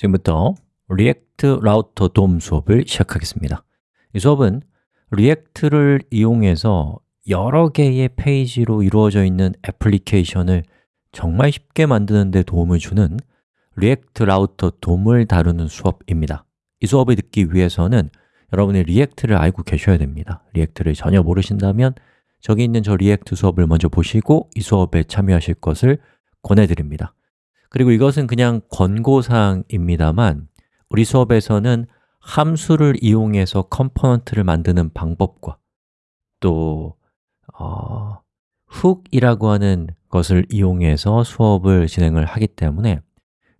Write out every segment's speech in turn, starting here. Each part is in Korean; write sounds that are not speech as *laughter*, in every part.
지금부터 React Router DOM 수업을 시작하겠습니다. 이 수업은 React를 이용해서 여러 개의 페이지로 이루어져 있는 애플리케이션을 정말 쉽게 만드는 데 도움을 주는 React Router DOM을 다루는 수업입니다. 이 수업을 듣기 위해서는 여러분이 React를 알고 계셔야 됩니다. React를 전혀 모르신다면 저기 있는 저 React 수업을 먼저 보시고 이 수업에 참여하실 것을 권해드립니다 그리고 이것은 그냥 권고사항입니다만 우리 수업에서는 함수를 이용해서 component를 만드는 방법과 또 어, hook이라고 하는 것을 이용해서 수업을 진행을 하기 때문에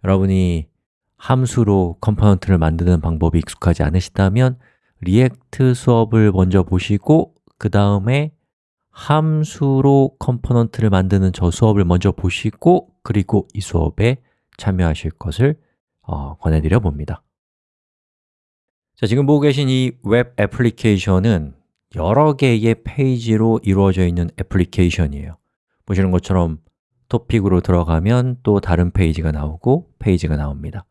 여러분이 함수로 component를 만드는 방법이 익숙하지 않으시다면 React 수업을 먼저 보시고 그 다음에 함수로 component를 만드는 저 수업을 먼저 보시고 그리고 이 수업에 참여하실 것을 어, 권해드려 봅니다. 자, 지금 보고 계신 이 웹 애플리케이션은 여러 개의 페이지로 이루어져 있는 애플리케이션이에요. 보시는 것처럼 토픽으로 들어가면 또 다른 페이지가 나오고 페이지가 나옵니다.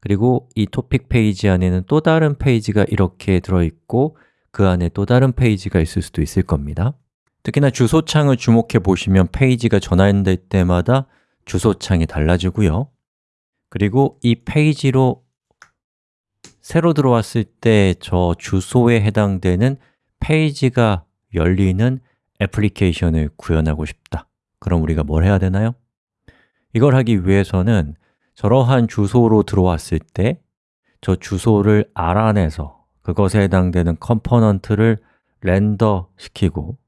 그리고 이 토픽 페이지 안에는 또 다른 페이지가 이렇게 들어있고 그 안에 또 다른 페이지가 있을 수도 있을 겁니다. 특히나 주소창을 주목해 보시면 페이지가 전환될 때마다 주소창이 달라지고요 그리고 이 페이지로 새로 들어왔을 때 저 주소에 해당되는 페이지가 열리는 애플리케이션을 구현하고 싶다 그럼 우리가 뭘 해야 되나요? 이걸 하기 위해서는 저러한 주소로 들어왔을 때 저 주소를 알아내서 그것에 해당되는 component를 render 시키고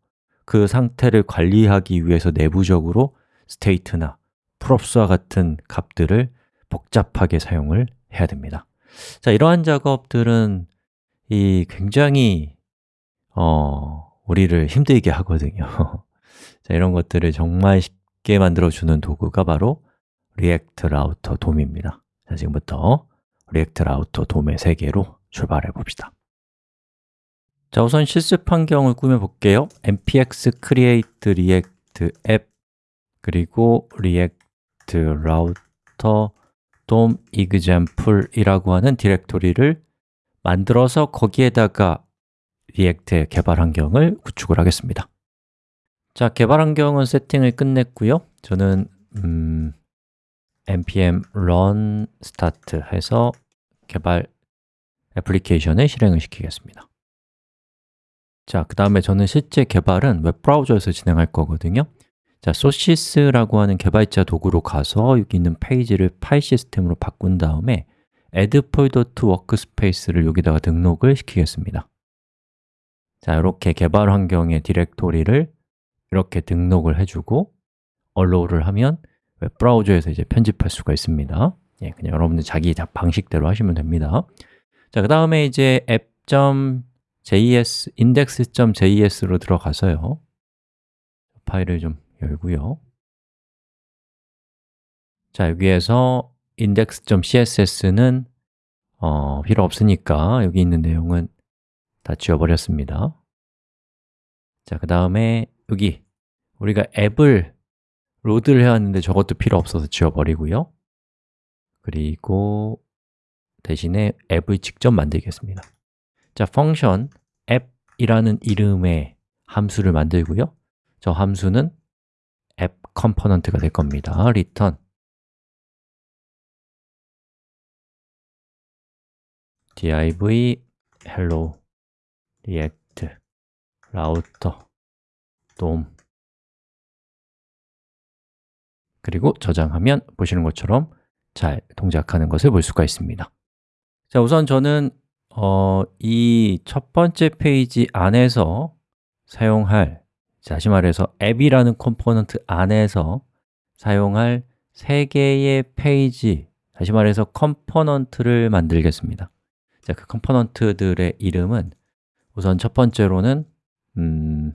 그 상태를 관리하기 위해서 내부적으로 state나 props와 같은 값들을 복잡하게 사용을 해야 됩니다. 자, 이러한 작업들은 이 굉장히 어, 우리를 힘들게 하거든요. *laughs* 자, 이런 것들을 정말 쉽게 만들어주는 도구가 바로 React Router DOM입니다. 자, 지금부터 React Router DOM의 세계로 출발해 봅시다. 자, 우선 실습 환경을 꾸며 볼게요. Npx create react app 그리고 react router dom example이라고 하는 디렉토리를 만들어서 거기에다가 React의 개발 환경을 구축을 하겠습니다. 자, 개발 환경은 세팅을 끝냈고요. 저는 음, npm run start 해서 개발 애플리케이션을 실행을 시키겠습니다. 자, 그 다음에 저는 실제 개발은 웹브라우저에서 진행할 거거든요 자, 소시스라고 하는 개발자 도구로 가서 여기 있는 페이지를 파일 시스템으로 바꾼 다음에 add folder to workspace를 여기다가 등록을 시키겠습니다. 자, 이렇게 개발 환경의 디렉토리를 이렇게 등록을 해주고 allow를 하면 웹 브라우저에서 이제 편집할 수가 있습니다. 예, 그냥 여러분들 자기 방식대로 하시면 됩니다. 자, 그 다음에 이제 app.js, index.js로 들어가서요. 파일을 좀 열고요. 자, 여기에서 index.css는 어, 필요 없으니까 여기 있는 내용은 다 지워버렸습니다. 자, 그 다음에 여기 우리가 앱을 load를 해왔는데 저것도 필요 없어서 지워버리고요. 그리고 대신에 앱을 직접 만들겠습니다. 자, function App이라는 이름의 함수를 만들고요. 저 함수는 앱 컴포넌트가 될 겁니다. return. div hello react router dom 그리고 저장하면 보시는 것처럼 잘 동작하는 것을 볼 수가 있습니다. 자, 우선 저는 어, 이 첫 번째 페이지 안에서 사용할 다시 말해서 앱이라는 컴포넌트 안에서 사용할 세 개의 페이지 다시 말해서 컴포넌트를 만들겠습니다. 자, 그 컴포넌트들의 이름은 우선 첫 번째로는 음,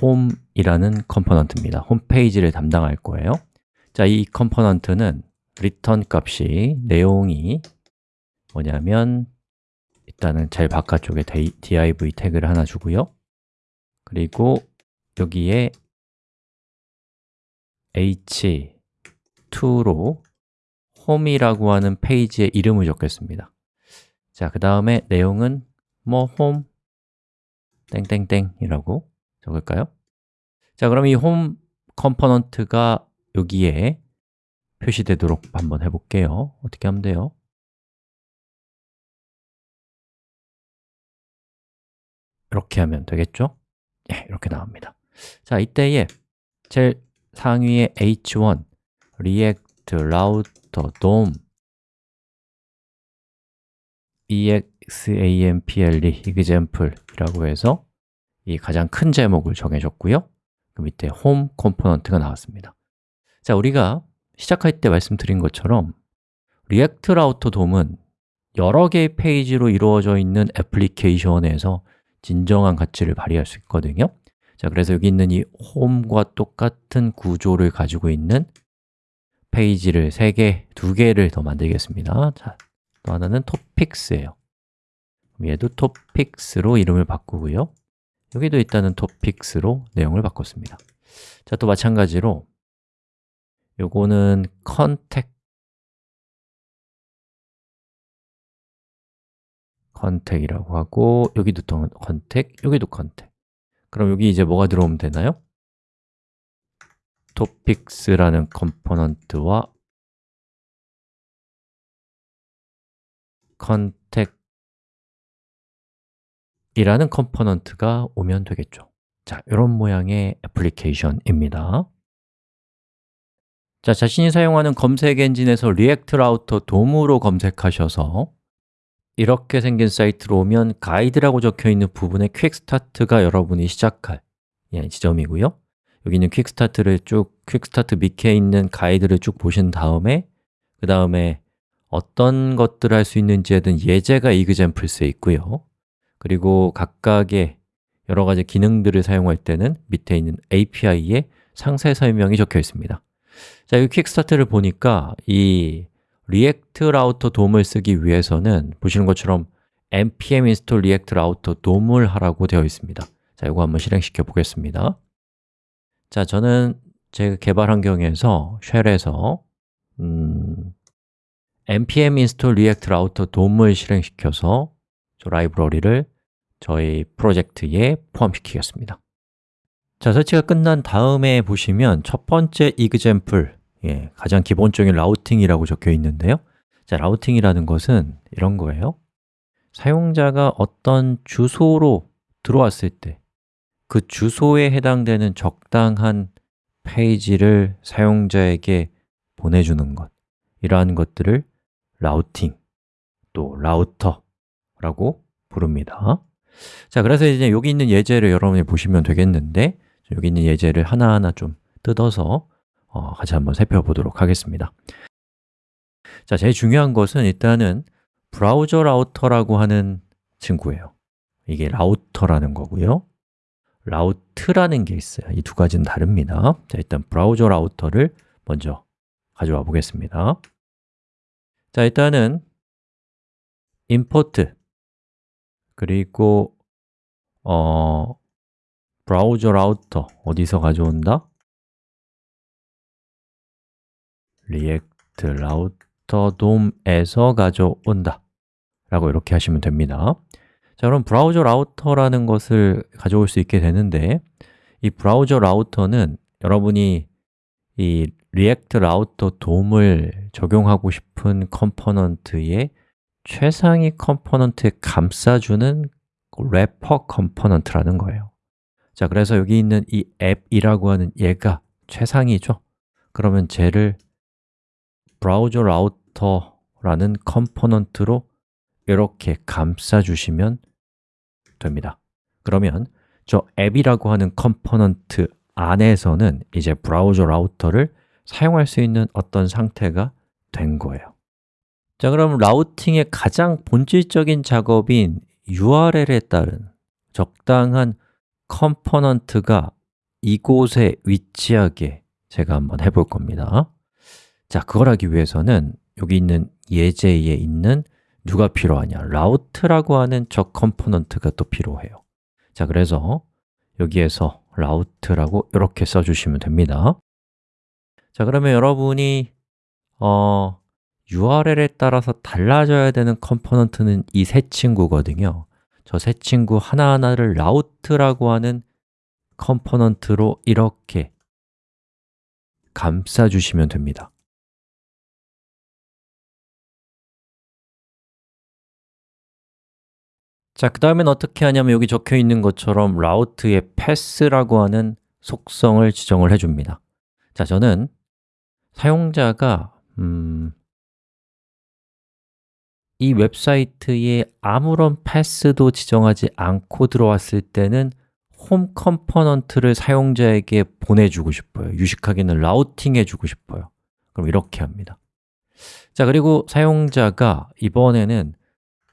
홈이라는 컴포넌트입니다. 홈페이지를 담당할 거예요. 자, 이 컴포넌트는 return 값이 내용이 뭐냐면 일단은 제일 바깥쪽에 div 태그를 하나 주고요 그리고 여기에 h2로 홈이라고 하는 페이지의 이름을 적겠습니다 자, 그 다음에 내용은 뭐 홈, 땡땡땡이라고 적을까요? 자, 그럼 이 홈 컴포넌트가 여기에 표시되도록 한번 해볼게요 어떻게 하면 돼요? 이렇게 하면 되겠죠? 예, 이렇게 나옵니다. 자, 이때에 제일 상위에 h1 react router dom example example이라고 해서 이 가장 큰 제목을 정해줬고요. 그 밑에 홈 컴포넌트가 나왔습니다. 자, 우리가 시작할 때 말씀드린 것처럼 React Router DOM은 여러 개의 페이지로 이루어져 있는 애플리케이션에서 진정한 가치를 발휘할 수 있거든요. 자, 그래서 여기 있는 이 홈과 똑같은 구조를 가지고 있는 페이지를 3개, 2개를 더 만들겠습니다. 자, 또 하나는 토픽스예요. 얘도 토픽스로 이름을 바꾸고요. 여기도 일단은 토픽스로 내용을 바꿨습니다. 자, 또 마찬가지로 요거는 컨택 contact이라고 하고 여기도 또 contact, 여기도 contact 그럼 여기 이제 뭐가 들어오면 되나요? topics라는 컴포넌트와 contact 이라는 컴포넌트가 오면 되겠죠. 자, 이런 모양의 애플리케이션입니다. 자, 자신이 사용하는 검색 엔진에서 React Router DOM으로 검색하셔서 이렇게 생긴 사이트로 오면 가이드라고 적혀있는 부분에 퀵스타트가 여러분이 시작할 예, 지점이고요. 여기 있는 퀵스타트를 쭉, 퀵스타트 밑에 있는 가이드를 쭉 보신 다음에 그 다음에 어떤 것들을 할 수 있는지에 대한 예제가 이그젠플스에 있고요. 그리고 각각의 여러 가지 기능들을 사용할 때는 밑에 있는 API에 상세 설명이 적혀 있습니다. 자, 이 퀵스타트를 보니까 이 React Router DOM을 쓰기 위해서는 보시는 것처럼 npm install react router dom을 하라고 되어 있습니다. 자, 이거 한번 실행시켜 보겠습니다. 자, 저는 제 개발 환경에서 shell에서 음, npm install react router dom을 실행시켜서 저 라이브러리를 저희 프로젝트에 포함시키겠습니다. 자, 설치가 끝난 다음에 보시면 첫 번째 example 예, 가장 기본적인 routing이라고 적혀 있는데요. 자, 라우팅이라는 것은 이런 거예요. 사용자가 어떤 주소로 들어왔을 때 그 주소에 해당되는 적당한 페이지를 사용자에게 보내주는 것. 이러한 것들을 라우팅, 또 라우터라고 부릅니다. 자, 그래서 이제 여기 있는 예제를 여러분이 보시면 되겠는데 여기 있는 예제를 하나하나 좀 뜯어서 어, 같이 한번 살펴보도록 하겠습니다. 자, 제일 중요한 것은 일단은 Browser Router라고 하는 친구예요. 이게 Router라는 거고요. Route라는 게 있어요. 이 두 가지는 다릅니다. 자, 일단 Browser Router를 먼저 가져와 보겠습니다. 자, 일단은 import 그리고 어, Browser Router 어디서 가져온다? React Router DOM에서 가져온다. 라고 이렇게 하시면 됩니다. 자, 그럼 Browser Router라는 것을 가져올 수 있게 되는데 이 Browser Router는 여러분이 이 React Router DOM을 적용하고 싶은 컴포넌트의 최상위 컴포넌트에 감싸주는 wrapper 컴포넌트라는 거예요. 자, 그래서 여기 있는 이 앱이라고 하는 얘가 최상위죠. 그러면 쟤를 Browser Router라는 컴포넌트로 이렇게 감싸주시면 됩니다. 그러면 저 앱이라고 하는 컴포넌트 안에서는 이제 Browser Router를 사용할 수 있는 어떤 상태가 된 거예요. 자, 그럼 routing의 가장 본질적인 작업인 URL에 따른 적당한 컴포넌트가 이곳에 위치하게 제가 한번 해볼 겁니다 자, 그걸 하기 위해서는 여기 있는 예제에 있는 누가 필요하냐? Route라고 하는 저 컴포넌트가 또 필요해요. 자, 그래서 여기에서 Route라고 이렇게 써주시면 됩니다. 자, 그러면 여러분이 어, URL에 따라서 달라져야 되는 component는 이 세 친구거든요. 저 세 친구 하나하나를 Route라고 하는 component로 이렇게 감싸주시면 됩니다 자, 그 다음엔 어떻게 하냐면 여기 적혀 있는 것처럼 Route의 path라고 하는 속성을 지정을 해줍니다. 자, 저는 사용자가 음, 이 웹사이트에 아무런 path도 지정하지 않고 들어왔을 때는 홈 component를 사용자에게 보내주고 싶어요. 유식하게는 routing 해주고 싶어요. 그럼 이렇게 합니다. 자, 그리고 사용자가 이번에는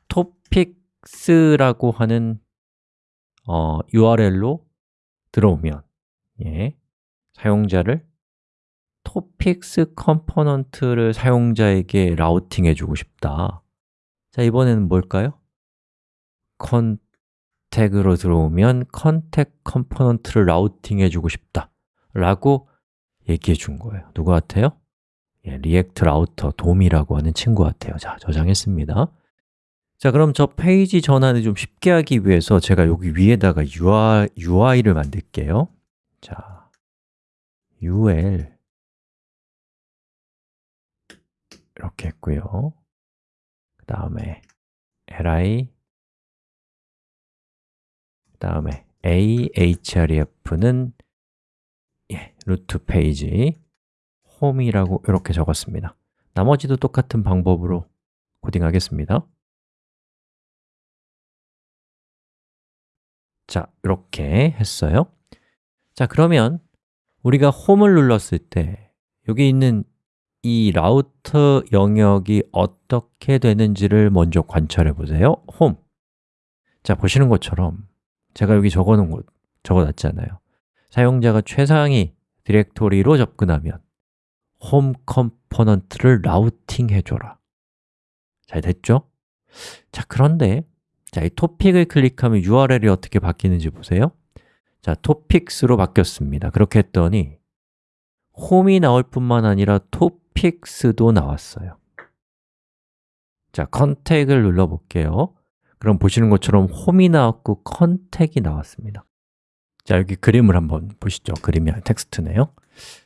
토픽 s라고 하는 어, URL로 들어오면 예, 사용자를 topics component를 사용자에게 routing 해 주고 싶다 자, 이번에는 뭘까요? contact로 들어오면 contact component를 routing 해 주고 싶다 라고 얘기해 준 거예요 누구 같아요? 예, React Router DOM이라고 하는 친구 같아요 자, 저장했습니다 자, 그럼 저 페이지 전환을 좀 쉽게 하기 위해서 제가 여기 위에다가 UI, UI를 만들게요. 자, UL 이렇게 했고요. 그 다음에 li. 그 다음에 a href는 예, 루트 페이지. 홈이라고 이렇게 적었습니다. 나머지도 똑같은 방법으로 코딩하겠습니다 자, 이렇게 했어요. 자, 그러면 우리가 홈을 눌렀을 때 여기 있는 이 라우터 영역이 어떻게 되는지를 먼저 관찰해 보세요. 홈. 자, 보시는 것처럼 제가 여기 적어놓은 곳, 적어놨잖아요. 사용자가 최상위 디렉토리로 접근하면 홈 component를 routing 해줘라. 잘 됐죠? 자, 그런데 자, 이 토픽을 클릭하면 URL이 어떻게 바뀌는지 보세요. 자, topics로 바뀌었습니다. 그렇게 했더니 홈이 나올 뿐만 아니라 topics도 나왔어요. 자, contact를 눌러볼게요. 그럼 보시는 것처럼 홈이 나왔고 contact가 나왔습니다. 자, 여기 그림을 한번 보시죠. 그림이 텍스트네요.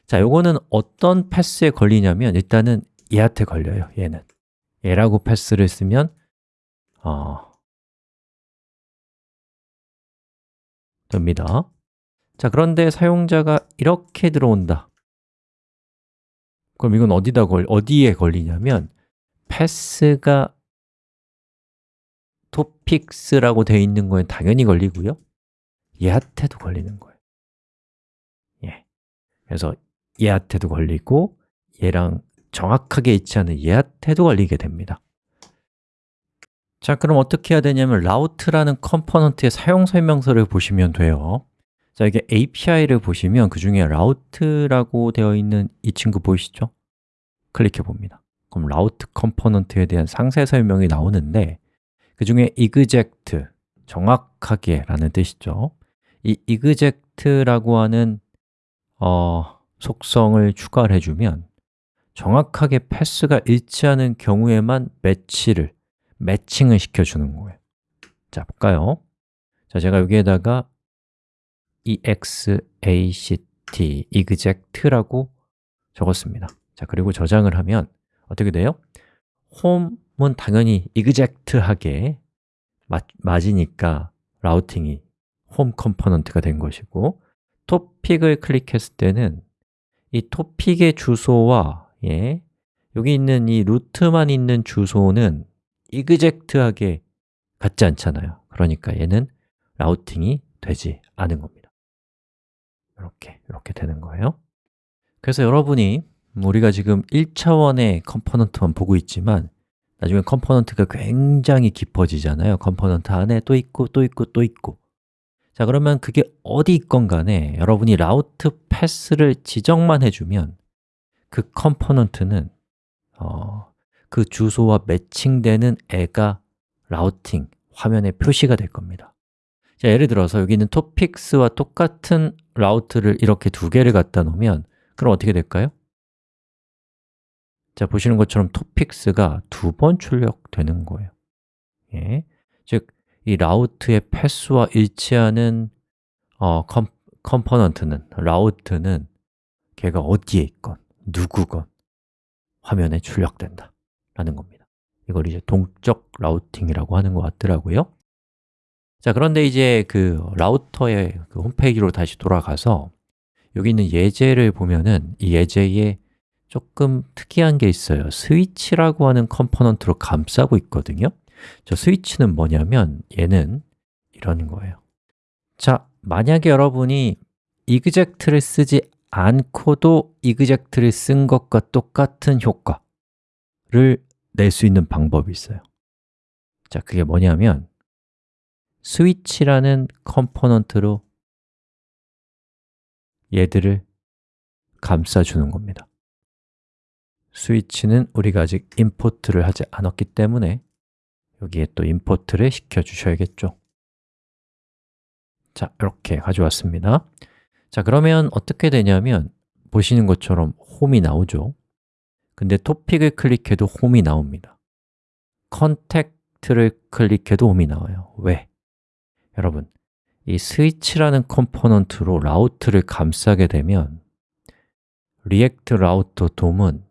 자, 요거는 어떤 패스에 걸리냐면 일단은 얘한테 걸려요, 얘는. 얘라고 패스를 쓰면 어, 됩니다. 자, 그런데 사용자가 이렇게 들어온다. 그럼 이건 어디다 걸, 어디에 걸리냐면 패스가 topics라고 되어 있는 거에 당연히 걸리고요. 얘한테도 걸리는 거예요. 예. 그래서 얘한테도 걸리고 얘랑 정확하게 않은 얘한테도 걸리게 됩니다 자, 그럼 어떻게 해야 되냐면 Route라는 component의 사용 설명서를 보시면 돼요. 자, 이게 API를 보시면 그 중에 Route라고 되어 있는 이 친구 보이시죠? 클릭해 봅니다. 그럼 Route component에 대한 상세 설명이 나오는데 그 중에 exact, 정확하게 라는 뜻이죠. 이 exact라고 하는 어, 속성을 추가를 해주면 정확하게 path가 일치하는 경우에만 매치를, 매칭을 시켜주는 거예요 자, 볼까요? 자, 제가 여기에다가 exact, exact라고 적었습니다 자, 그리고 저장을 하면 어떻게 돼요? 홈은 당연히 exact하게 맞, 맞으니까 routing이 홈 component가 된 것이고 토픽을 클릭했을 때는 이 토픽의 주소와 예, 여기 있는 이 루트만 있는 주소는 exact하게 같지 않잖아요. 그러니까 얘는 routing이 되지 않은 겁니다. 이렇게, 이렇게 되는 거예요. 그래서 여러분이 우리가 지금 1차원의 component만 보고 있지만 나중에 component가 굉장히 깊어지잖아요. component 안에 또 있고 또 있고 또 있고. 자 그러면 그게 어디 있건 간에 여러분이 Route path를 지정만 해주면 그 component는 어, 그 주소와 매칭되는 애가 routing 화면에 표시가 될 겁니다 자, 예를 들어서 여기 있는 topics와 똑같은 Route를 이렇게 두 개를 갖다 놓으면 그럼 어떻게 될까요? 자, 보시는 것처럼 topics가 두 번 출력되는 거예요 예. 즉, 이 Route의 path와 일치하는 어, com, component는, Route는 걔가 어디에 있건, 누구건 화면에 출력된다 라는 겁니다. 이걸 이제 동적 routing이라고 하는 것 같더라고요. 자, 그런데 이제 그 라우터의 그 홈페이지로 다시 돌아가서 여기 있는 예제를 보면은 이 예제에 조금 특이한 게 있어요. 스위치라고 하는 component로 감싸고 있거든요. 저 스위치는 뭐냐면 얘는 이런 거예요. 자, 만약에 여러분이 exact를 쓰지 않고도 exact를 쓴 것과 똑같은 효과 를 낼 수 있는 방법이 있어요. 자, 그게 뭐냐면 스위치라는 component로 얘들을 감싸주는 겁니다. 스위치는 우리가 아직 import를 하지 않았기 때문에 여기에 또 import를 시켜 주셔야겠죠. 자, 이렇게 가져왔습니다. 자, 그러면 어떻게 되냐면 보시는 것처럼 홈이 나오죠 근데 토픽을 클릭해도 홈이 나옵니다. contact를 클릭해도 홈이 나와요. 왜? 여러분, 이 스위치라는 component로 route를 감싸게 되면 React Router DOM은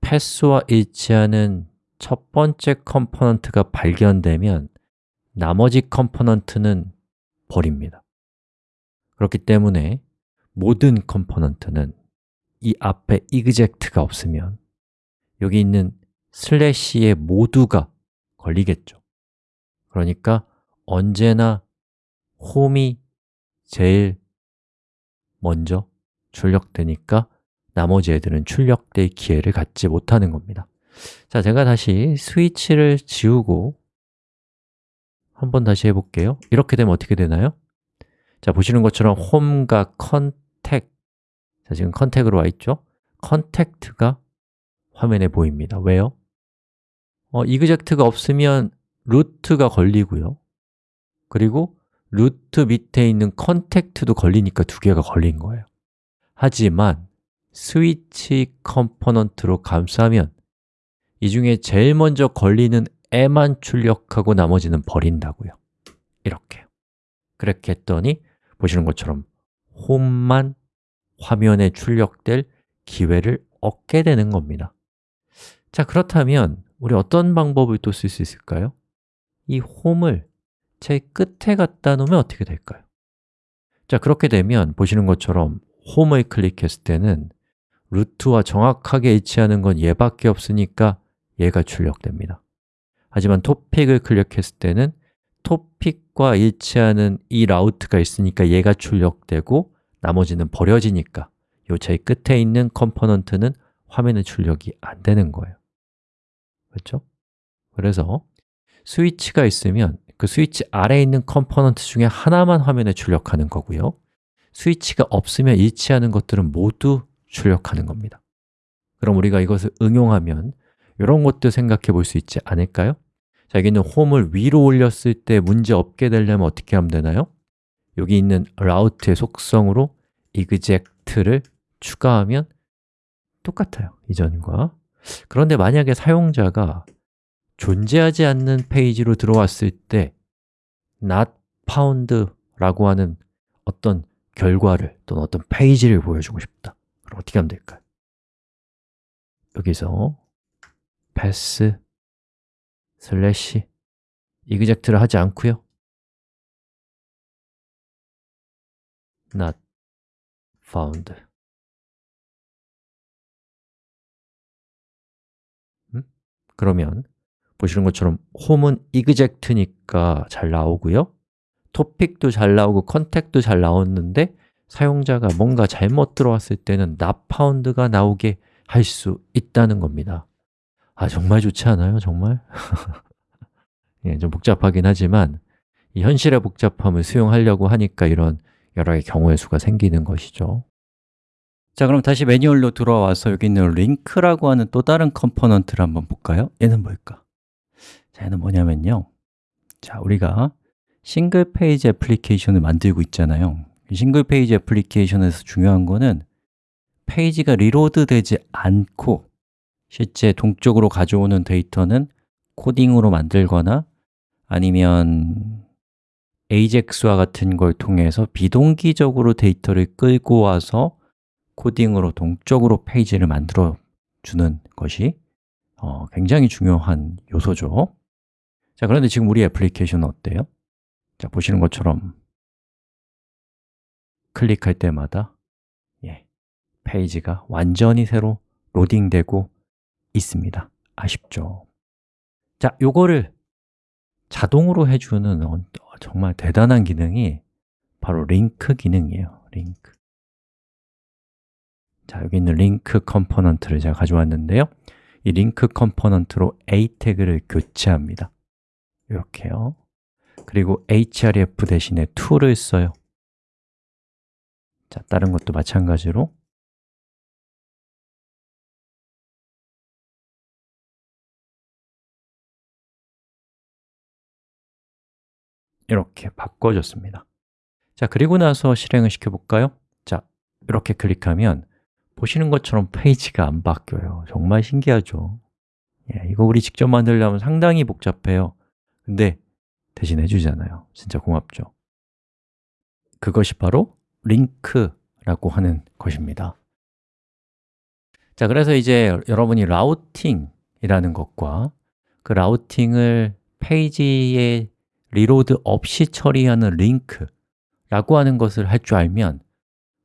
path와 일치하는 첫 번째 component가 발견되면 나머지 component는 버립니다. 그렇기 때문에 모든 component는 이 앞에 exact가 없으면 여기 있는 슬래시의 모두가 걸리겠죠. 그러니까 언제나 홈이 제일 먼저 출력되니까 나머지 애들은 출력될 기회를 갖지 못하는 겁니다. 자, 제가 다시 스위치를 지우고 한번 다시 해볼게요. 이렇게 되면 어떻게 되나요? 자, 보시는 것처럼 홈과 contact 자, 지금 contact로 와 있죠? contact가 화면에 보입니다. 왜요? 어, exact가 없으면 root가 걸리고요. 그리고 root 밑에 있는 contact도 걸리니까 두 개가 걸린 거예요. 하지만 스위치 component로 감싸면 이 중에 제일 먼저 걸리는 애만 출력하고 나머지는 버린다고요. 이렇게 그렇게 했더니 보시는 것처럼 홈만 화면에 출력될 기회를 얻게 되는 겁니다 자, 그렇다면 우리 어떤 방법을 또 쓸 수 있을까요? 이 홈을 제 끝에 갖다 놓으면 어떻게 될까요? 자, 그렇게 되면 보시는 것처럼 홈을 클릭했을 때는 root와 정확하게 일치하는 건 얘밖에 없으니까 얘가 출력됩니다 하지만 토픽을 클릭했을 때는 토픽과 일치하는 이 route가 있으니까 얘가 출력되고 나머지는 버려지니까 요 제일 끝에 있는 component는 화면에 출력이 안 되는 거예요 그렇죠? 그래서 스위치가 있으면 그 스위치 아래에 있는 component 중에 하나만 화면에 출력하는 거고요 스위치가 없으면 일치하는 것들은 모두 출력하는 겁니다 그럼 우리가 이것을 응용하면 이런 것도 생각해 볼 수 있지 않을까요? 자, 여기는 홈을 위로 올렸을 때 문제 없게 되려면 어떻게 하면 되나요? 여기 있는 라우트의 속성으로 exect를 추가하면 똑같아요, 이전과. 그런데 만약에 사용자가 존재하지 않는 페이지로 들어왔을 때 not found라고 하는 어떤 결과를 또는 어떤 페이지를 보여주고 싶다. 그럼 어떻게 하면 될까요? 여기서 pass 슬래시 exect를 하지 않고요 not found 음? 그러면 보시는 것처럼 홈은 exact니까 잘 나오고요 토픽도 잘 나오고 contact도 잘 나왔는데 사용자가 뭔가 잘못 들어왔을 때는 not found가 나오게 할 수 있다는 겁니다 아, 정말 좋지 않아요? 정말? *laughs* 예, 좀 복잡하긴 하지만 이 현실의 복잡함을 수용하려고 하니까 이런 여러 개의 경우의 수가 생기는 것이죠 자, 그럼 다시 매뉴얼로 들어와서 여기 있는 링크라고 하는 또 다른 component를 한번 볼까요? 얘는 뭘까? 자, 얘는 뭐냐면요 자, 우리가 single page application을 만들고 있잖아요 single page application에서 중요한 거는 페이지가 reload 되지 않고 실제 동적으로 가져오는 데이터는 코딩으로 만들거나 아니면 AJAX와 같은 걸 통해서 비동기적으로 데이터를 끌고 와서 코딩으로 동적으로 페이지를 만들어 주는 것이 어, 굉장히 중요한 요소죠 자, 그런데 지금 우리 애플리케이션은 어때요? 자, 보시는 것처럼 클릭할 때마다 예, 페이지가 완전히 새로 로딩되고 있습니다 아쉽죠? 자, 요거를 자동으로 해주는 어, 정말 대단한 기능이 바로 링크 기능이에요 링크. 자, 여기 있는 링크 component를 제가 가져왔는데요. 이 링크 component로 a 태그를 교체합니다. 이렇게요. 그리고 href 대신에 to를 써요. 자, 다른 것도 마찬가지로 이렇게 바꿔줬습니다 자, 그리고 나서 실행을 시켜볼까요? 자, 이렇게 클릭하면 보시는 것처럼 페이지가 안 바뀌어요 정말 신기하죠? 예, 이거 우리 직접 만들려면 상당히 복잡해요 근데 대신 해주잖아요 진짜 고맙죠? 그것이 바로 링크라고 하는 것입니다 자, 그래서 이제 여러분이 라우팅이라는 것과 그 routing을 페이지에 reload 없이 처리하는 링크라고 하는 것을 할 줄 알면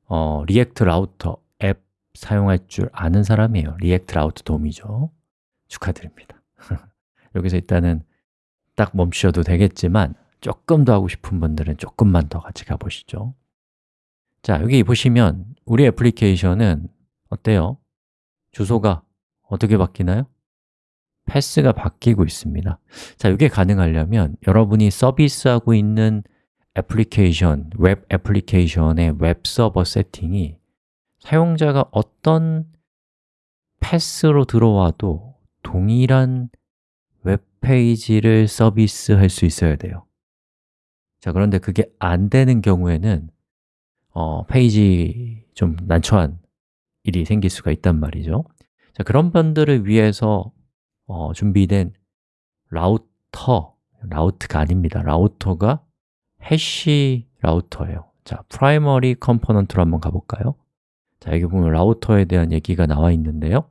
어, React Router 앱 사용할 줄 아는 사람이에요 React Router DOM이죠 축하드립니다 *laughs* 여기서 일단은 딱 멈추셔도 되겠지만 조금 더 하고 싶은 분들은 조금만 더 같이 가보시죠 자, 여기 보시면 우리 application은 어때요? 주소가 어떻게 바뀌나요? path가 바뀌고 있습니다. 자, 이게 가능하려면 여러분이 서비스하고 있는 애플리케이션, 웹 application의 웹 서버 세팅이 사용자가 어떤 path로 들어와도 동일한 웹페이지를 서비스할 수 있어야 돼요. 자, 그런데 그게 안 되는 경우에는 어, 페이지 좀 난처한 일이 생길 수가 있단 말이죠. 자, 그런 분들을 위해서 어, 준비된 router, route가 아닙니다. router가 hash router예요. 자, primary component로 한번 가볼까요? 자, 여기 보면 router에 대한 얘기가 나와 있는데요.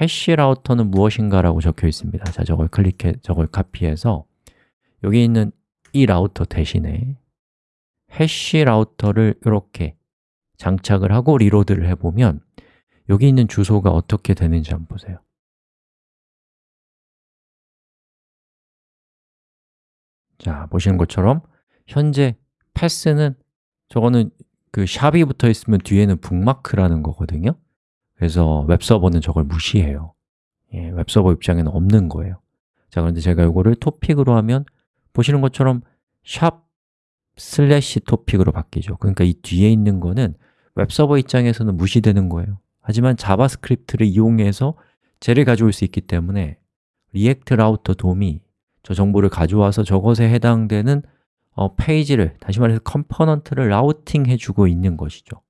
hash router는 무엇인가 라고 적혀 있습니다. 자, 저걸 클릭해, 저걸 카피해서 여기 있는 이 라우터 대신에 hash router를 이렇게 장착을 하고 reload를 해보면 여기 있는 주소가 어떻게 되는지 한번 보세요 자, 보시는 것처럼 현재 path는 저거는 그 sharp이 붙어 있으면 뒤에는 bookmark라는 거거든요. 그래서 웹서버는 저걸 무시해요. 예, 웹서버 입장에는 없는 거예요. 자, 그런데 제가 이거를 토픽으로 하면 보시는 것처럼 sharp 슬래시 토픽으로 바뀌죠. 그러니까 이 뒤에 있는 거는 웹서버 입장에서는 무시되는 거예요. 하지만 JavaScript를 이용해서 쟤를 가져올 수 있기 때문에 React Router DOM이 저 정보를 가져와서 저것에 해당되는 어, 페이지를, 다시 말해서 component를 routing 해 주고 있는 것이죠.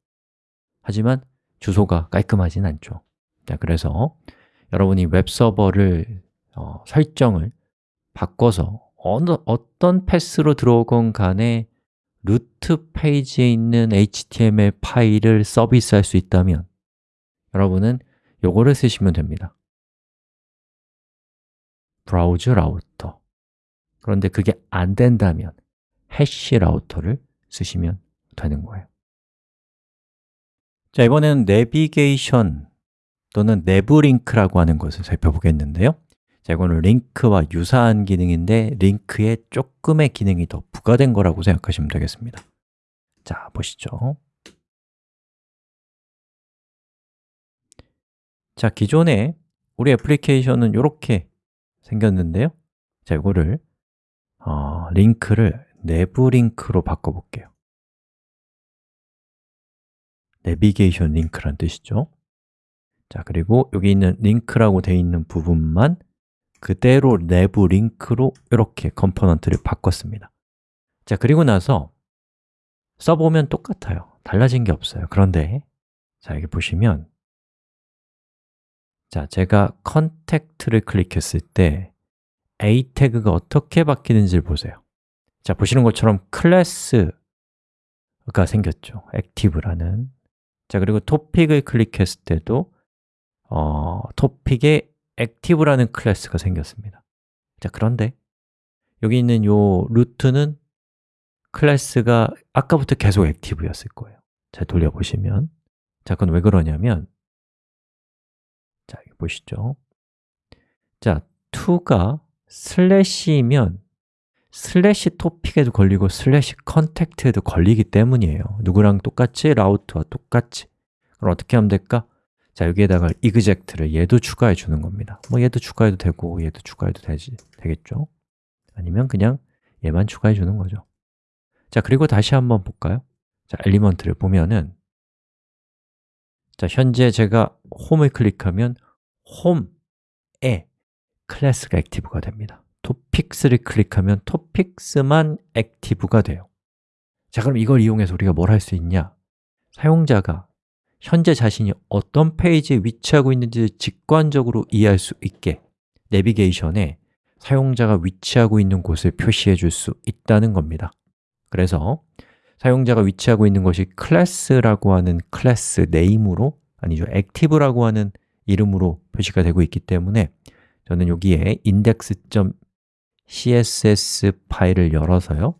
하지만 주소가 깔끔하진 않죠. 자, 그래서 여러분이 웹서버를 어, 설정을 바꿔서 어느, 어떤 패스로 들어오건 간에 루트 페이지에 있는 HTML 파일을 서비스할 수 있다면 여러분은 요거를 쓰시면 됩니다. 브라우저 라우터 그런데 그게 안 된다면 해시 라우터를 쓰시면 되는 거예요. 자, 이번에는 내비게이션 또는 내부 링크라고 하는 것을 살펴보겠는데요. 자, 이거는 링크와 유사한 기능인데 링크에 조금의 기능이 더 부과된 거라고 생각하시면 되겠습니다. 자, 보시죠. 자, 기존에 우리 애플리케이션은 이렇게 생겼는데요. 자, 이거를 어, 링크를 NavLink로 바꿔볼게요. 내비게이션 링크란 뜻이죠. 자, 그리고 여기 있는 링크라고 되어 있는 부분만 그대로 NavLink로 이렇게 컴포넌트를 바꿨습니다. 자, 그리고 나서 써보면 똑같아요. 달라진 게 없어요. 그런데 자, 여기 보시면 자, 제가 contact를 클릭했을 때 a 태그가 어떻게 바뀌는지를 보세요. 자, 보시는 것처럼 클래스가 생겼죠. active라는. 자, 그리고 토픽을 클릭했을 때도 어, 토픽에 active라는 클래스가 생겼습니다. 자, 그런데 여기 있는 요 루트는 클래스가 아까부터 계속 active였을 거예요. 자, 돌려보시면. 자, 그건 왜 그러냐면 자, 여기 보시죠. 자, to가 슬래시면 슬래시 토픽에도 걸리고 슬래시 contact에도 걸리기 때문이에요 누구랑 똑같이? route와 똑같이 그럼 어떻게 하면 될까? 자, 여기에다가 exact를 얘도 추가해 주는 겁니다 뭐 얘도 추가해도 되고 얘도 추가해도 되지, 되겠죠? 아니면 그냥 얘만 추가해 주는 거죠 자, 그리고 다시 한번 볼까요? 자, element를 보면은 자, 현재 제가 홈을 클릭하면 홈에 클래스가 active가 됩니다. topics를 클릭하면 topics만 active가 돼요. 자, 그럼 이걸 이용해서 우리가 뭘 할 수 있냐? 사용자가 현재 자신이 어떤 페이지에 위치하고 있는지 직관적으로 이해할 수 있게 내비게이션에 사용자가 위치하고 있는 곳을 표시해 줄 수 있다는 겁니다. 그래서 사용자가 위치하고 있는 것이 클래스라고 하는 클래스 name으로 아니죠, active라고 하는 이름으로 표시가 되고 있기 때문에 저는 여기에 index.css 파일을 열어서요.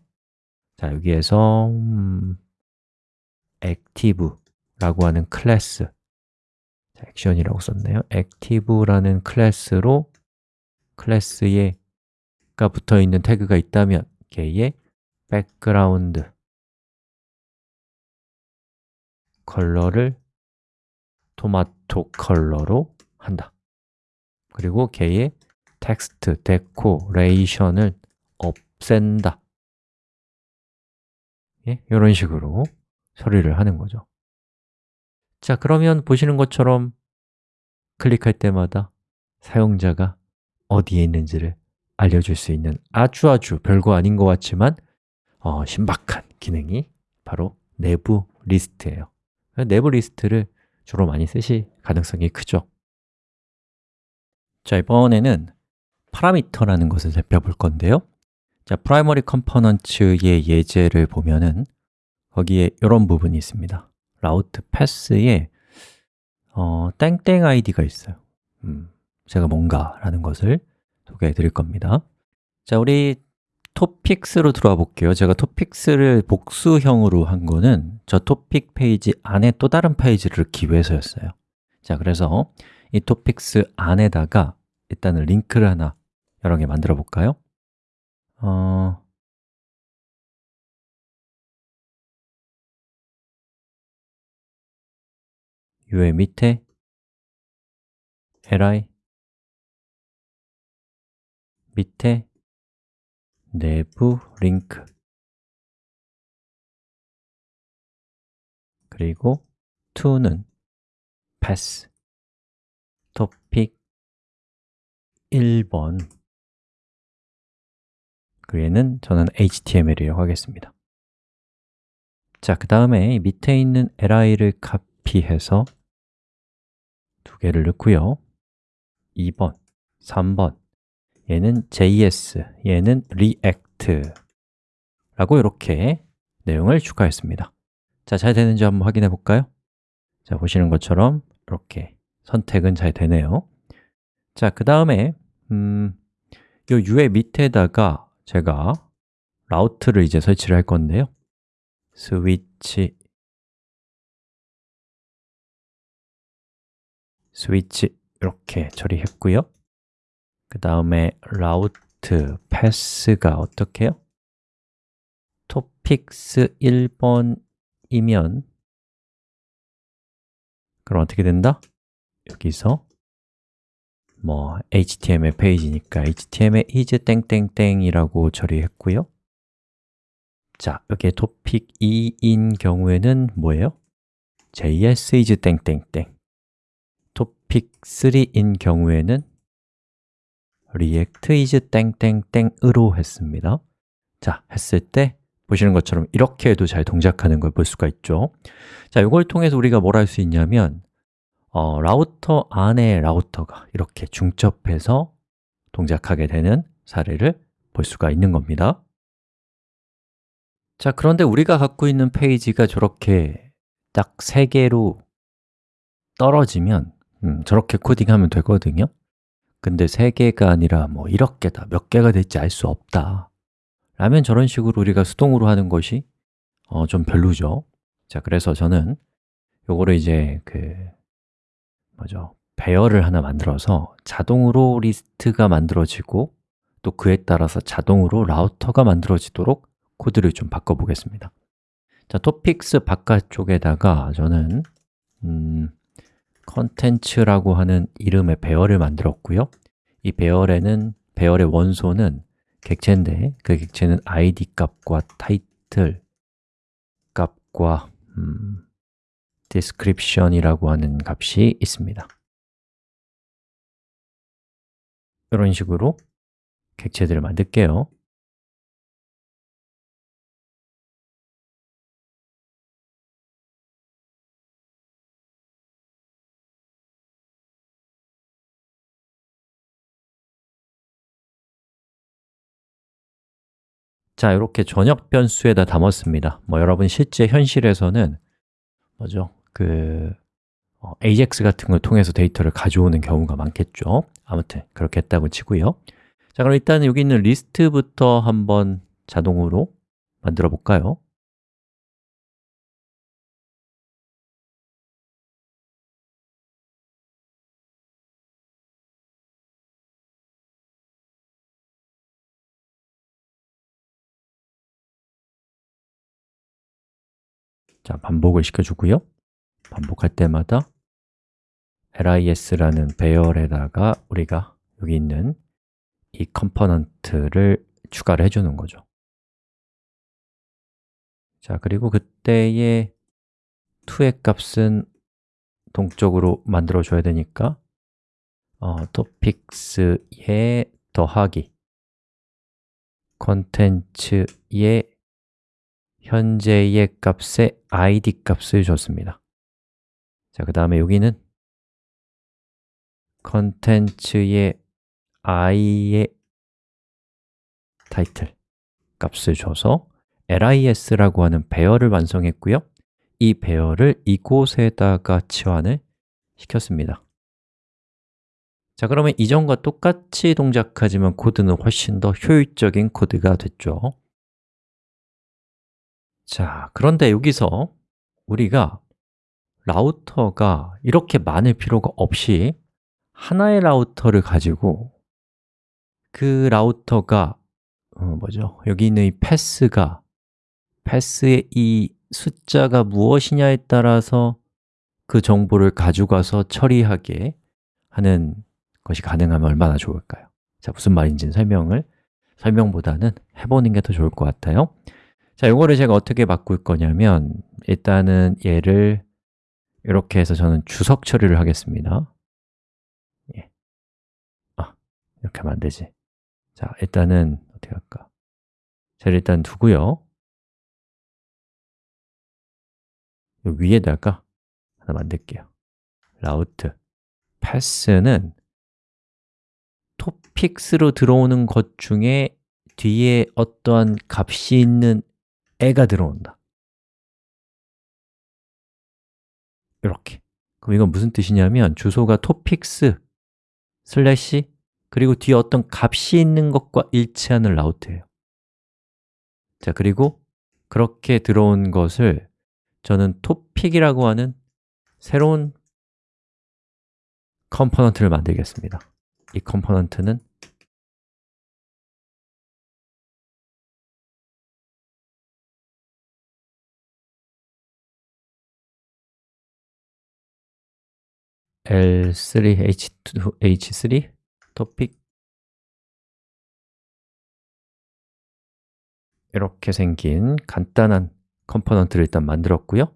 자, 여기에서 음, active라고 하는 클래스 자, 액션이라고 썼네요. active라는 클래스로 클래스에 가 붙어 있는 태그가 있다면 걔의 background 컬러를 토마토 컬러로 한다 그리고 걔의 텍스트, 데코레이션을 없앤다. 예? 이런 식으로 처리를 하는 거죠. 자, 그러면 보시는 것처럼 클릭할 때마다 사용자가 어디에 있는지를 알려줄 수 있는 아주 아주 별거 아닌 것 같지만 어, 신박한 기능이 바로 NavLink예요. NavLink를 주로 많이 쓰실 가능성이 크죠 자, 이번에는 파라미터라는 것을 살펴볼 건데요. 자, primary components의 예제를 보면은 거기에 이런 부분이 있습니다. route path에 어, 땡땡 id가 있어요. 음, 제가 뭔가라는 것을 소개해 드릴 겁니다. 자, 우리 topics로 들어와 볼게요. 제가 topics를 복수형으로 한 거는 저 토픽 페이지 안에 또 다른 페이지를 넣기 위해서였어요. 자, 그래서 이 topics 안에다가 일단은 링크를 하나 여러 개 만들어 볼까요? 어... 요 밑에 li 밑에 내부 링크 그리고 to는 pass 1번. 그 얘는 저는 HTML이라고 하겠습니다. 자, 그 다음에 밑에 있는 li를 카피해서 두 개를 넣고요. 2번, 3번. 얘는 JS, 얘는 React 라고 이렇게 내용을 추가했습니다. 자, 잘 되는지 한번 확인해 볼까요? 자, 보시는 것처럼 이렇게 선택은 잘 되네요. 자, 그 다음에 음, 요 U의 밑에다가 제가 라우트를 이제 설치를 할 건데요 스위치 스위치 이렇게 처리했고요 그 다음에 route path가 어떻게 해요? topics 1번이면 그럼 어떻게 된다? 여기서 뭐 HTML 페이지니까 HTML is 땡땡땡이라고 처리했고요. 자, 여기에 토픽 2인 경우에는 뭐예요? JS is 땡땡땡. 토픽 3인 경우에는 React is 땡땡땡으로 했습니다. 자, 했을 때 보시는 것처럼 이렇게 해도 잘 동작하는 걸 볼 수가 있죠. 자, 이걸 통해서 우리가 뭘 할 수 있냐면 어, 라우터 안에 라우터가 이렇게 중첩해서 동작하게 되는 사례를 볼 수가 있는 겁니다. 자, 그런데 우리가 갖고 있는 페이지가 저렇게 딱 세 개로 떨어지면 음, 저렇게 코딩하면 되거든요. 근데 세 개가 아니라 뭐 이렇게 다 몇 개가 될지 알 수 없다. 라면 저런 식으로 우리가 수동으로 하는 것이 어, 좀 별로죠. 자, 그래서 저는 요거를 이제 그 뭐죠? 배열을 하나 만들어서 자동으로 리스트가 만들어지고 또 그에 따라서 자동으로 라우터가 만들어지도록 코드를 좀 바꿔보겠습니다 자, 토픽스 바깥쪽에다가 저는 음, 컨텐츠라고 하는 이름의 배열을 만들었고요 이 배열에는 배열의 원소는 객체인데 그 객체는 id 값과 타이틀 값과 음, description이라고 하는 값이 있습니다. 이런 식으로 객체들을 만들게요. 자, 이렇게 전역 변수에다 담았습니다. 뭐 여러분 실제 현실에서는 뭐죠? 그 어, AJAX 같은 걸 통해서 데이터를 가져오는 경우가 많겠죠. 아무튼 그렇게 했다고 치고요. 자, 그럼 일단 여기 있는 리스트부터 한번 자동으로 만들어 볼까요? 자, 반복을 시켜주고요 반복할 때마다 lis라는 배열에다가 우리가 여기 있는 이 컴포넌트를 추가를 해주는 거죠. 자, 그리고 그때의 to의 값은 동적으로 만들어줘야 되니까 어, topics에 더하기 컨텐츠의 현재의 값에 id 값을 줬습니다 자, 그 다음에 여기는 컨텐츠의 i의 타이틀 값을 줘서 lis라고 하는 배열을 완성했고요. 이 배열을 이곳에다가 치환을 시켰습니다. 자, 그러면 이전과 똑같이 동작하지만 코드는 훨씬 더 효율적인 코드가 됐죠. 자, 그런데 여기서 우리가 라우터가 이렇게 많을 필요가 없이 하나의 라우터를 가지고 그 라우터가 어, 뭐죠? 여기 있는 이 path가 path의 이 숫자가 무엇이냐에 따라서 그 정보를 가져가서 처리하게 하는 것이 가능하면 얼마나 좋을까요? 자, 무슨 말인지는 설명을 설명보다는 해보는 게 더 좋을 것 같아요 자, 이거를 제가 어떻게 바꿀 거냐면 일단은 얘를 이렇게 해서 저는 주석 처리를 하겠습니다. 예. 아, 이렇게 하면 안 되지. 자, 일단은 어떻게 할까? 자, 일단 두고요. 위에다가 하나 만들게요. Route. path는 topics로 들어오는 것 중에 뒤에 어떠한 값이 있는 애가 들어온다 이렇게. 그럼 이건 무슨 뜻이냐면 주소가 topics 슬래시 그리고 뒤에 어떤 값이 있는 것과 일치하는 route예요. 자, 그리고 그렇게 들어온 것을 저는 topic이라고 하는 새로운 컴포넌트를 만들겠습니다. 이 컴포넌트는 L3H2H3 topic? 이렇게 생긴 간단한 컴포넌트를 일단 만들었고요.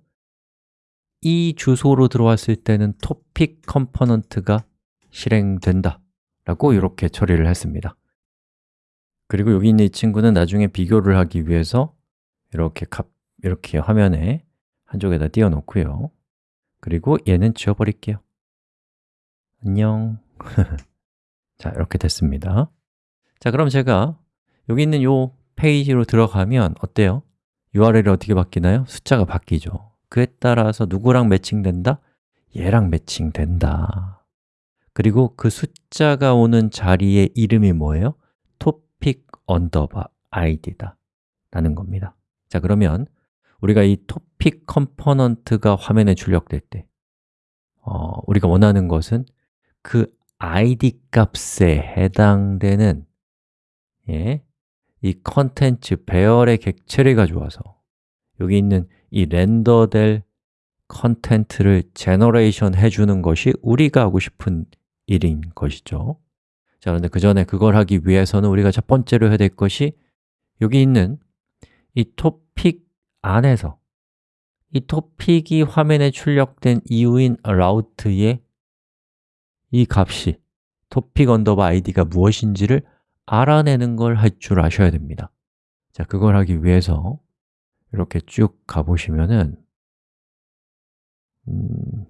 이 주소로 들어왔을 때는 topic 컴포넌트가 실행된다 라고 이렇게 처리를 했습니다. 그리고 여기 있는 이 친구는 나중에 비교를 하기 위해서 이렇게 값, 이렇게 화면에 한쪽에다 띄워 놓고요. 그리고 얘는 지워버릴게요 안녕 *laughs* 자, 이렇게 됐습니다 자, 그럼 제가 여기 있는 이 페이지로 들어가면 어때요? URL이 어떻게 바뀌나요? 숫자가 바뀌죠 그에 따라서 누구랑 매칭된다? 얘랑 매칭된다 그리고 그 숫자가 오는 자리의 이름이 뭐예요? topic underbar id다 라는 겁니다 자, 그러면 우리가 이 topic 컴포넌트가 화면에 출력될 때 어, 우리가 원하는 것은 그 id 값에 해당되는 예, 이 컨텐츠 배열의 객체를 가져와서 여기 있는 이 render될 컨텐츠를 generation 해주는 것이 우리가 하고 싶은 일인 것이죠. 자, 그런데 그 전에 그걸 하기 위해서는 우리가 첫 번째로 해야 될 것이 여기 있는 이 토픽 안에서 이 토픽이 화면에 출력된 이유인 route의 이 값이 topic underbar id가 무엇인지를 알아내는 걸 할 줄 아셔야 됩니다. 자, 그걸 하기 위해서 이렇게 쭉 가보시면은 음,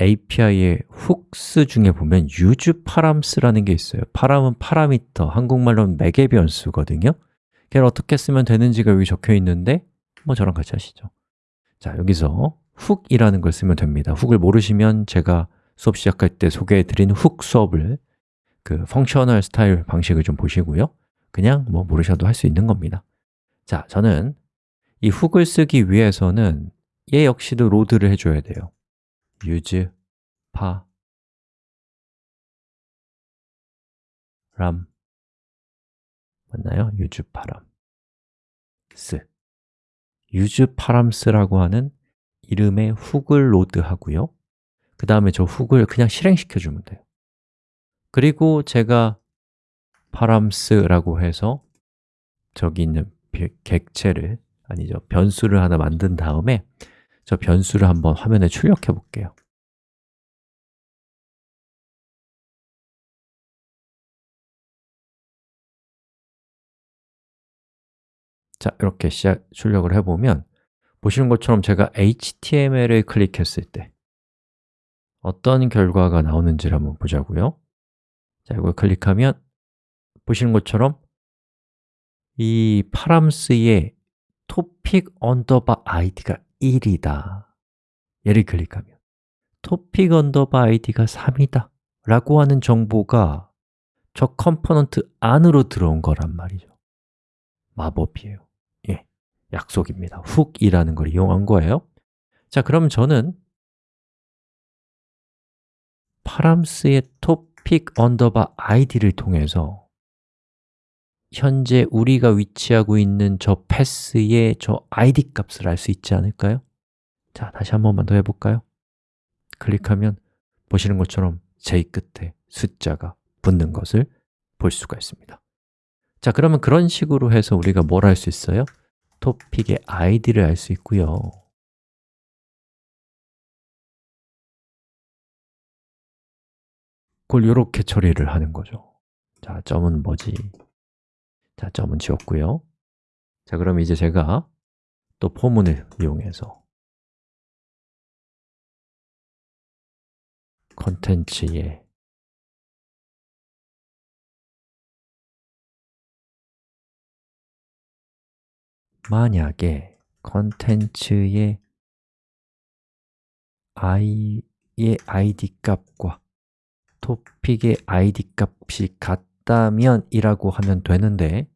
API의 hooks 중에 보면 use params라는 게 있어요. param은 파라미터, 한국말로는 매개 변수거든요. 걔를 어떻게 쓰면 되는지가 여기 적혀 있는데 뭐 저랑 같이 하시죠. 자, 여기서 hook이라는 걸 쓰면 됩니다. hook을 모르시면 제가 수업 시작할 때 소개해 드린 hook 수업을 그 functional style 방식을 좀 보시고요. 그냥 뭐 모르셔도 할 수 있는 겁니다. 자, 저는 이 hook을 쓰기 위해서는 얘 역시도 load를 해줘야 돼요. use params. 맞나요? s use params라고 하는 이름의 훅을 로드하고요. 그 다음에 저 훅을 그냥 실행시켜 주면 돼요. 그리고 제가 params라고 해서 저기 있는 객체를 아니죠 변수를 하나 만든 다음에 저 변수를 한번 화면에 출력해 볼게요. 자, 이렇게 시작, 출력을 해보면 보시는 것처럼 제가 HTML을 클릭했을 때 어떤 결과가 나오는지를 한번 보자고요. 자, 이걸 클릭하면 보시는 것처럼 이 파람스의 topic underbar id가 1이다. 얘를 클릭하면 topic 언더바 id가 3이다 라고 하는 정보가 저 component 안으로 들어온 거란 말이죠. 마법이에요. 예, 약속입니다 hook이라는 걸 이용한 거예요 자, 그럼 저는 파람스의 topic 언더바 id를 통해서 현재 우리가 위치하고 있는 저 패스의 저 id 값을 알 수 있지 않을까요? 자, 다시 한 번만 더 해볼까요? 클릭하면 보시는 것처럼 j 끝에 숫자가 붙는 것을 볼 수가 있습니다 자, 그러면 그런 식으로 해서 우리가 뭘 할 수 있어요? 토픽의 id를 알 수 있고요. 그걸 이렇게 처리를 하는 거죠. 자, 점은 뭐지? 자, 점은 지웠고요. 자, 그럼 이제 제가 또 포문을 이용해서 컨텐츠에 만약에 컨텐츠의 i의 id 값과 토픽의 id 값이 같다면 이라고 하면 되는데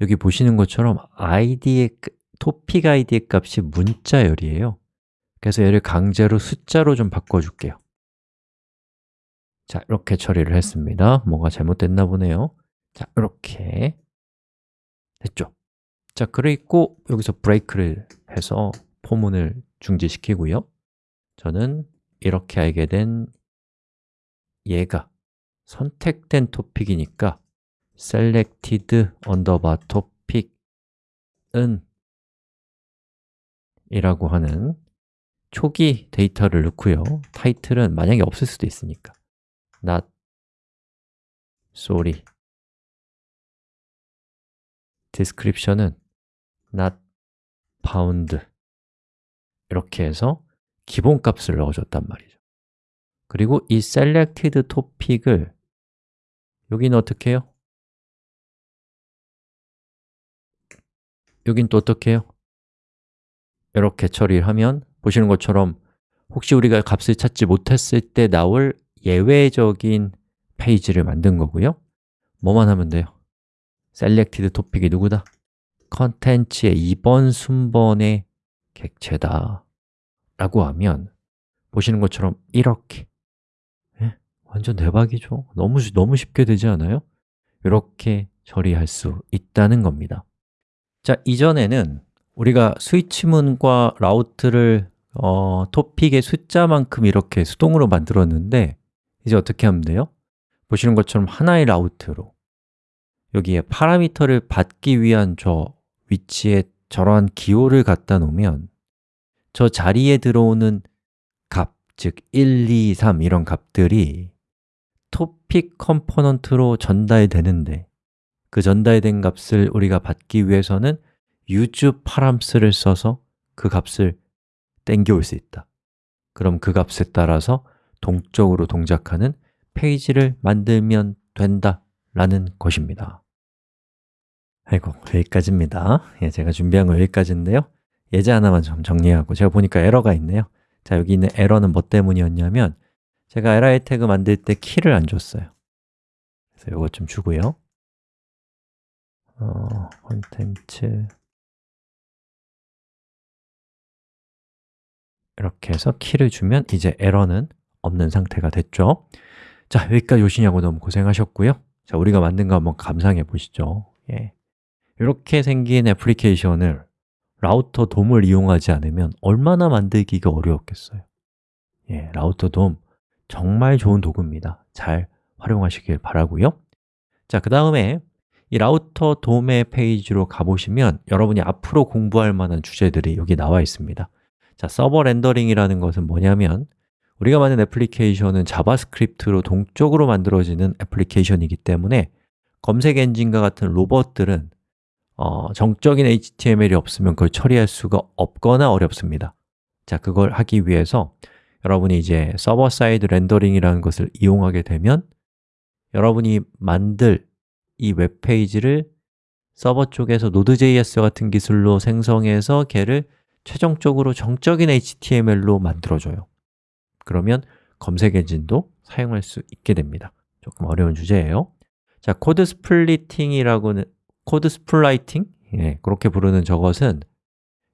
여기 보시는 것처럼 id의 토픽 id의 값이 문자열이에요. 그래서 얘를 강제로 숫자로 좀 바꿔줄게요. 자, 이렇게 처리를 했습니다. 뭔가 잘못됐나 보네요. 자, 이렇게 됐죠? 자, 그리고 여기서 브레이크를 해서 포문을 중지시키고요. 저는 이렇게 알게 된 얘가 선택된 토픽이니까 selected underbar topic은 이라고 하는 초기 데이터를 넣고요. 타이틀은 만약에 없을 수도 있으니까. not sorry. description은 not found 이렇게 해서 기본값을 넣어줬단 말이죠 그리고 이 selected topic을 여기는 어떻게 해요? 여긴 또 어떻게 해요? 이렇게 처리를 하면 보시는 것처럼 혹시 우리가 값을 찾지 못했을 때 나올 예외적인 페이지를 만든 거고요 뭐만 하면 돼요? selected topic이 누구다? 컨텐츠의 2번 순번의 객체다 라고 하면 보시는 것처럼 이렇게 예? 완전 대박이죠? 너무, 너무 쉽게 되지 않아요? 이렇게 처리할 수 있다는 겁니다 자, 이전에는 우리가 스위치문과 라우트를 어, 토픽의 숫자만큼 이렇게 수동으로 만들었는데 이제 어떻게 하면 돼요? 보시는 것처럼 하나의 라우트로 여기에 파라미터를 받기 위한 저 위치에 저러한 기호를 갖다 놓으면 저 자리에 들어오는 값, 즉 1, 2, 3 이런 값들이 topic component로 전달되는데 그 전달된 값을 우리가 받기 위해서는 use params를 써서 그 값을 땡겨올 수 있다. 그럼 그 값에 따라서 동적으로 동작하는 페이지를 만들면 된다 라는 것입니다 아이고, 여기까지입니다. 예, 제가 준비한 거 여기까지인데요. 예제 하나만 좀 정리하고 제가 보니까 에러가 있네요. 자, 여기 있는 에러는 뭐 때문이었냐면 제가 li 태그 만들 때 키를 안 줬어요. 그래서 이거 좀 주고요. 어, 콘텐츠. 이렇게 해서 키를 주면 이제 에러는 없는 상태가 됐죠. 자, 여기까지 오시냐고 너무 고생하셨고요. 자, 우리가 만든 거 한번 감상해 보시죠. 예. 이렇게 생긴 애플리케이션을 Router DOM을 이용하지 않으면 얼마나 만들기가 어려웠겠어요. 예, Router DOM 정말 좋은 도구입니다. 잘 활용하시길 바라고요. 자, 그 다음에 이 Router DOM의 페이지로 가보시면 여러분이 앞으로 공부할 만한 주제들이 여기 나와 있습니다. 자, server rendering이라는 것은 뭐냐면 우리가 만든 애플리케이션은 자바스크립트로 동적으로 만들어지는 애플리케이션이기 때문에 검색 엔진과 같은 로봇들은 어, 정적인 HTML이 없으면 그걸 처리할 수가 없거나 어렵습니다. 자, 그걸 하기 위해서 여러분이 이제 server side rendering이라는 것을 이용하게 되면 여러분이 만들 이 웹페이지를 서버 쪽에서 Node.js 같은 기술로 생성해서 걔를 최종적으로 정적인 HTML로 만들어줘요. 그러면 검색 엔진도 사용할 수 있게 됩니다. 조금 어려운 주제예요. 자, code splitting이라고는 code splitting? 예, 그렇게 부르는 저것은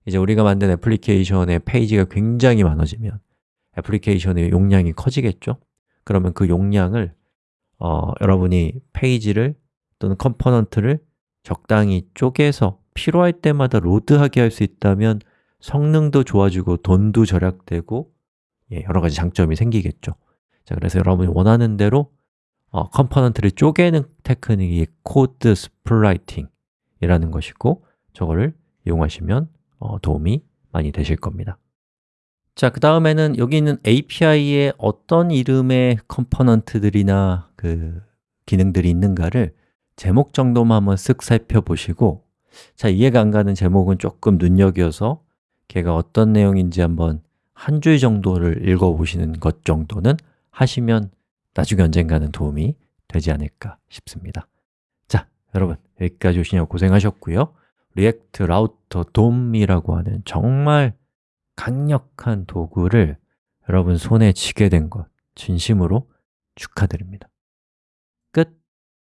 이제 우리가 만든 애플리케이션의 페이지가 굉장히 많아지면 애플리케이션의 용량이 커지겠죠? 그러면 그 용량을 어, 여러분이 페이지를 또는 component를 적당히 쪼개서 필요할 때마다 load하게 할 수 있다면 성능도 좋아지고 돈도 절약되고 예, 여러 가지 장점이 생기겠죠 자, 그래서 여러분이 원하는 대로 어, component를 쪼개는 테크닉이 code splitting 이라는 것이고 저거를 이용하시면 어, 도움이 많이 되실 겁니다. 자, 그 다음에는 여기 있는 API에 어떤 이름의 컴포넌트들이나 그 기능들이 있는가를 제목 정도만 한번 쓱 살펴보시고 자, 이해가 안 가는 제목은 조금 눈여겨서 걔가 어떤 내용인지 한번 한 줄 정도를 읽어보시는 것 정도는 하시면 나중에 언젠가는 도움이 되지 않을까 싶습니다. 자, 여러분 여기까지 오시냐고 고생하셨고요. React Router DOM이라고 하는 정말 강력한 도구를 여러분 손에 쥐게 된 것 진심으로 축하드립니다